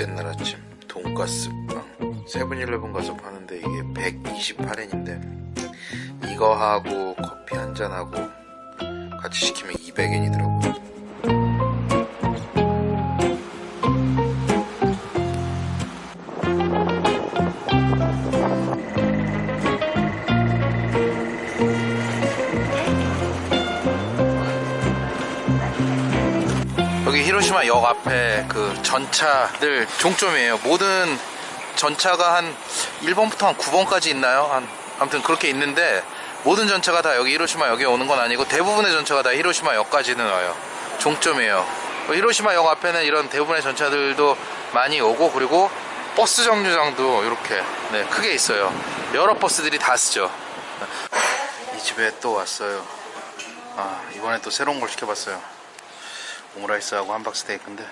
옛날 아침 돈가스 빵. 세븐일레븐 가서 파는데 이게 128엔인데 이거 하고 커피 한 잔하고 같이 시키면 200엔이더라고요 히로시마 역 앞에 그 전차들 종점이에요. 모든 전차가 한 1번부터 한 9번까지 있나요? 한 아무튼 그렇게 있는데 모든 전차가 다 여기 히로시마 역에 오는 건 아니고 대부분의 전차가 다 히로시마 역까지는 와요. 종점이에요. 그 히로시마 역 앞에는 이런 대부분의 전차들도 많이 오고 그리고 버스 정류장도 이렇게 네, 크게 있어요. 여러 버스들이 다 쓰죠. 이 집에 또 왔어요. 아, 이번에 또 새로운 걸 시켜봤어요. 오므라이스하고 함박스테이크인데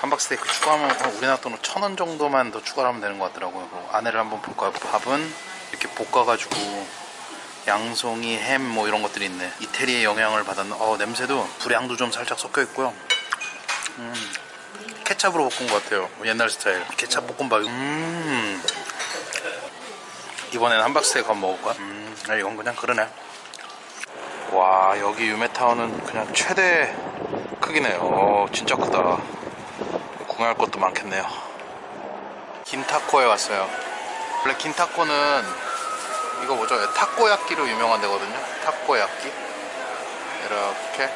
함박스테이크 추가하면 한 우리나라 돈으로 천 원 정도만 더 추가를 하면 되는 것 같더라고요. 그 안에를 한번 볼까요? 밥은 이렇게 볶아가지고 양송이, 햄 뭐 이런 것들이 있네. 이태리의 영향을 받았는 어 냄새도 불향도 좀 살짝 섞여 있고요. 음, 케찹으로 볶은 것 같아요. 옛날 스타일. 케찹 볶음밥. 음. 이번에는 함박스테이크 한번 먹을까? 음 아, 이건 그냥 그러네 와 여기 유메타운은 그냥 최대 크기네요. 어, 진짜 크다. 구경할 것도 많겠네요. 긴타코에 왔어요. 원래 긴타코는 이거 뭐죠? 타코야끼로 유명한 데거든요. 타코야끼? 이렇게.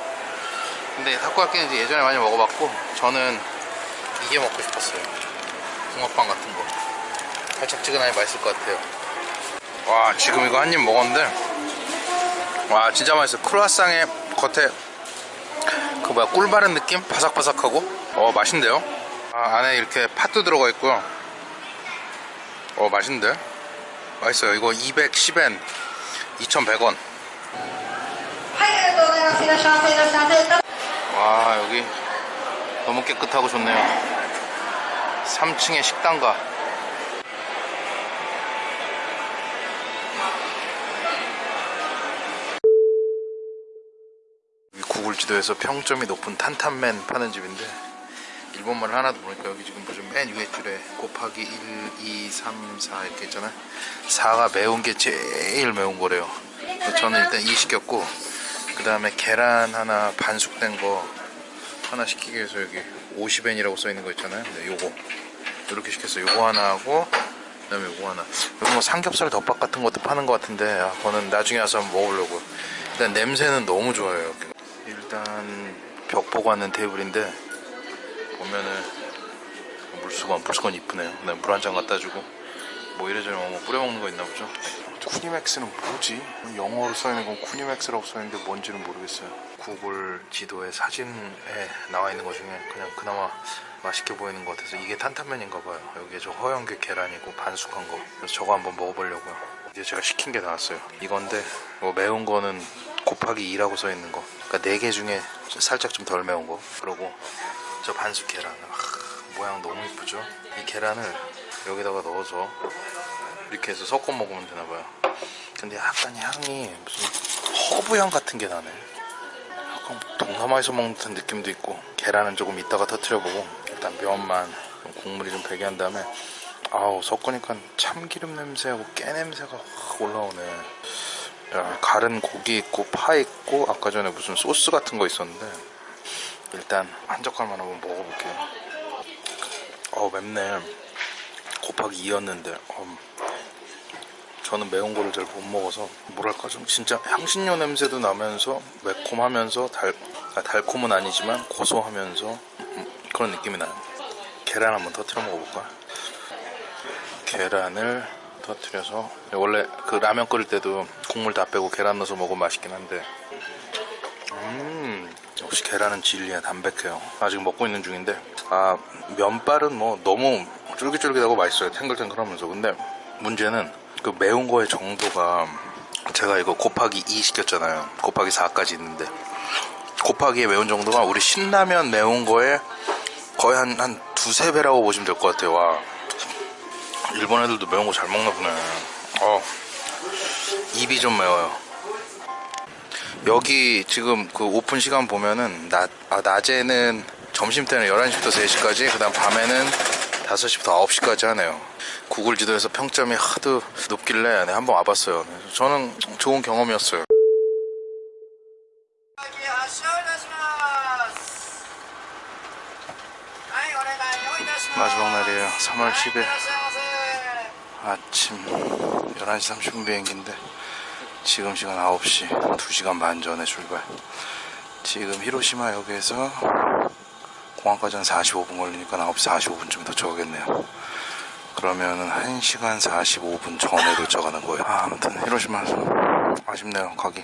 근데 타코야끼는 이제 예전에 많이 먹어봤고 저는 이게 먹고 싶었어요. 붕어빵 같은 거. 살짝지근하게 맛있을 것 같아요. 와 지금 이거 한 입 먹었는데 와 진짜 맛있어. 크루아상의 겉에 그 뭐야 꿀 바른 느낌? 바삭바삭하고? 어 맛있는데요? 아, 안에 이렇게 팥도 들어가 있고요. 어 맛있는데? 맛있어요. 이거 210엔 2100원. 와 여기 너무 깨끗하고 좋네요. 3층의 식당가. 지도에서 평점이 높은 탄탄맨 파는 집인데 일본말을 하나도 모르니까 여기 지금 무슨 맨 위에 줄에 곱하기 1, 2, 3, 4 이렇게 있잖아요. 4가 매운 게 제일 매운 거래요. 저는 일단 2 시켰고 그 다음에 계란 하나 반숙된 거 하나 시키기 위해서 여기 50엔이라고 써 있는 거 있잖아요. 네, 요거. 이렇게 시켰어요. 요거 하나 하고 그 다음에 요거 하나. 여기 뭐 삼겹살 덮밥 같은 것도 파는 것 같은데 아, 그거는 나중에 와서 한번 먹어보려고 일단 냄새는 너무 좋아요. 일단 벽 보고 앉는 테이블인데 보면은 물수건 물수건 이쁘네요. 물한 잔 갖다 주고 뭐 이래저래 뭐 뿌려 먹는 거 있나 보죠? 쿠니맥스는 뭐지? 영어로 써있는 건 쿠니맥스라고 써있는데 뭔지는 모르겠어요. 구글 지도에 사진에 나와 있는 것 중에 그냥 그나마 맛있게 보이는 것 같아서 이게 탄탄면인가 봐요. 여기에 저 허연계 계란이고 반숙한 거. 그래서 저거 한번 먹어보려고요. 이제 제가 시킨 게 나왔어요. 이건데 뭐 매운 거는 곱하기 2라고 써있는 거 그러니까 4개 중에 살짝 좀 덜 매운 거. 그리고 저 반숙 계란 아, 모양 너무 이쁘죠? 이 계란을 여기다가 넣어서 이렇게 해서 섞어 먹으면 되나봐요. 근데 약간 향이 무슨 허브향 같은 게 나네. 약간 동남아에서 먹는 듯한 느낌도 있고 계란은 조금 이따가 터트려보고 일단 면만 좀 국물이 좀 배게 한 다음에 아우 섞으니까 참기름 냄새하고 깨 냄새가 확 올라오네 야, 갈은 고기 있고 파 있고 아까 전에 무슨 소스 같은 거 있었는데 일단 한 젓갈만 한번 먹어볼게요. 어우 맵네. 곱하기 2였는데. 음, 저는 매운 거를 잘 못 먹어서 뭐랄까 좀 진짜 향신료 냄새도 나면서 매콤하면서 달, 아, 달콤은 아니지만 고소하면서 음, 그런 느낌이 나요. 계란 한번 터트려 먹어볼까? 계란을 터트려서 원래 그 라면 끓일 때도 국물 다 빼고 계란 넣어서 먹으면 맛있긴 한데. 음 역시 계란은 진리야 담백해요. 아직 먹고 있는 중인데. 아 면발은 뭐 너무 쫄깃쫄깃하고 맛있어요 탱글탱글하면서. 근데 문제는 그 매운 거의 정도가 제가 이거 곱하기 2 시켰잖아요. 곱하기 4까지 있는데. 곱하기의 매운 정도가 우리 신라면 매운 거에 거의 한, 한 두세 배라고 보시면 될 것 같아요. 와. 일본 애들도 매운 거 잘 먹나 보네. 어 입이 좀 매워요. 여기 지금 그 오픈 시간 보면은 낮, 아, 낮에는 점심때는 11시부터 3시까지 그 다음 밤에는 5시부터 9시까지 하네요. 구글 지도에서 평점이 하도 높길래 네, 한번 와봤어요. 저는 좋은 경험이었어요. 마지막 날이에요. 3월 10일. 아침 11시 30분 비행기인데 지금 시간 9시 2시간 반 전에 출발. 지금 히로시마역에서 공항까지 한 45분 걸리니까 9시 45분쯤에 도착하겠네요. 그러면은 1시간 45분 전에 도착하는 거예요. 아, 아무튼 히로시마 아쉽네요 가기.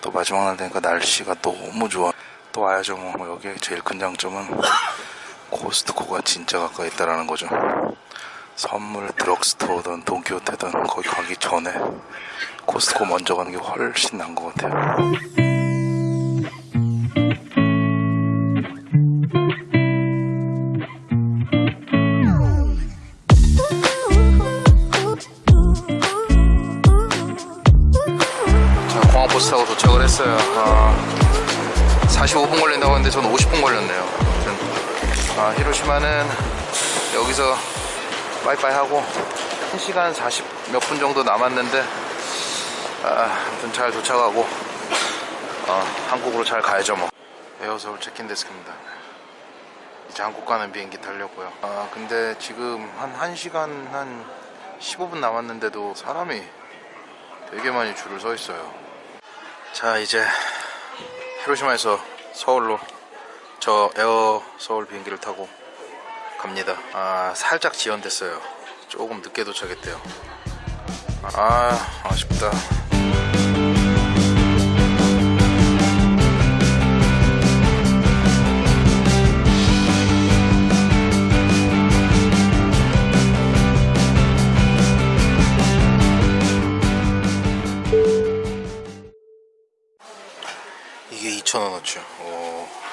또 마지막 날 되니까 날씨가 너무 좋아. 또 와야죠 뭐. 여기에 제일 큰 장점은 코스트코가 진짜 가까이 있다라는 거죠 선물 드럭스토어든 돈키호테든 거기 가기 전에 코스트코 먼저 가는 게 훨씬 나은 것 같아요. 자, 공항 버스 타고 도착을 했어요. 아, 45분 걸린다고 했는데 저는 50분 걸렸네요. 아, 히로시마는 여기서 빠이빠이 하고 1시간 40 몇 분 정도 남았는데 아, 아무튼 잘 도착하고 어, 한국으로 잘 가야죠 뭐. 에어서울 체킨 데스크입니다. 이제 한국 가는 비행기 타려고요. 아 근데 지금 한 1시간 한 15분 남았는데도 사람이 되게 많이 줄을 서 있어요. 자 이제 히로시마에서 서울로 저 에어 서울 비행기를 타고 갑니다. 아, 살짝 지연됐어요. 조금 늦게 도착했대요. 아, 아쉽다. 이게 2,000원어치요. 오.